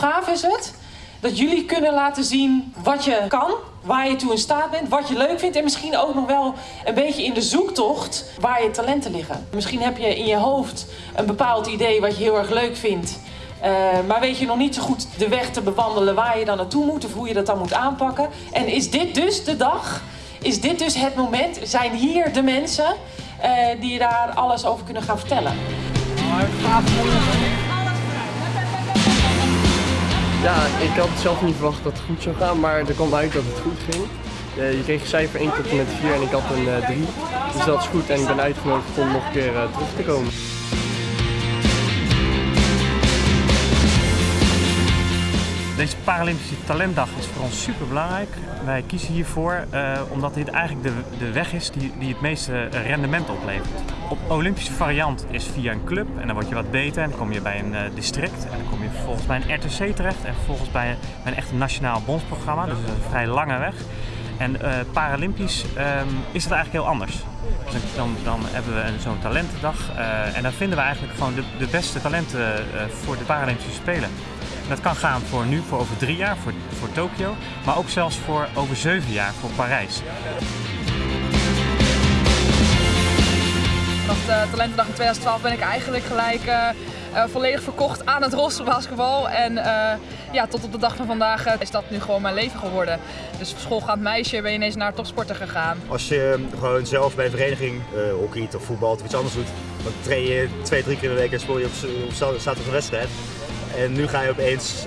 gaaf is het dat jullie kunnen laten zien wat je kan, waar je toe in staat bent, wat je leuk vindt en misschien ook nog wel een beetje in de zoektocht waar je talenten liggen. Misschien heb je in je hoofd een bepaald idee wat je heel erg leuk vindt. Uh, maar weet je nog niet zo goed de weg te bewandelen waar je dan naartoe moet of hoe je dat dan moet aanpakken. En is dit dus de dag? Is dit dus het moment? Zijn hier de mensen uh, die je daar alles over kunnen gaan vertellen? Ja, ik had zelf niet verwacht dat het goed zou gaan, maar er kwam uit dat het goed ging. Uh, je kreeg cijfer 1 tot en met 4 en ik had een 3. dus dat is goed en ik ben uitgenodigd om nog een keer terug te komen. Deze Paralympische Talentdag is voor ons super belangrijk. Wij kiezen hiervoor uh, omdat dit eigenlijk de, de weg is die, die het meeste rendement oplevert. Op Olympische variant is via een club en dan word je wat beter en dan kom je bij een uh, district en dan kom je vervolgens bij een RTC terecht en vervolgens bij, bij een echt nationaal bondsprogramma, dus een vrij lange weg. En uh, Paralympisch um, is dat eigenlijk heel anders. Dus dan, dan hebben we zo'n talentendag en dan vinden we eigenlijk gewoon de, de beste talenten voor de Paralympische Spelen. Dat kan gaan voor nu, voor over drie jaar, voor, voor Tokio, maar ook zelfs voor over zeven jaar, voor Parijs. Talentendag in 2012 ben ik eigenlijk gelijk uh, uh, volledig verkocht aan het rolstoelbasketbal. En ja, tot op de dag van vandaag is dat nu gewoon mijn leven geworden. Dus schoolgaand meisje ben je ineens naar topsporten gegaan. Als je gewoon zelf bij een vereniging hockey of voetbal of iets anders doet, dan train je twee, drie keer in de week en speel je op, op zaterdag een wedstrijd. En nu ga je opeens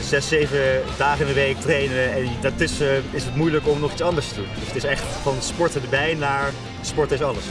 zes, zeven dagen in de week trainen en daartussen is het moeilijk om nog iets anders te doen. Dus het is echt van sporten erbij naar sport is alles.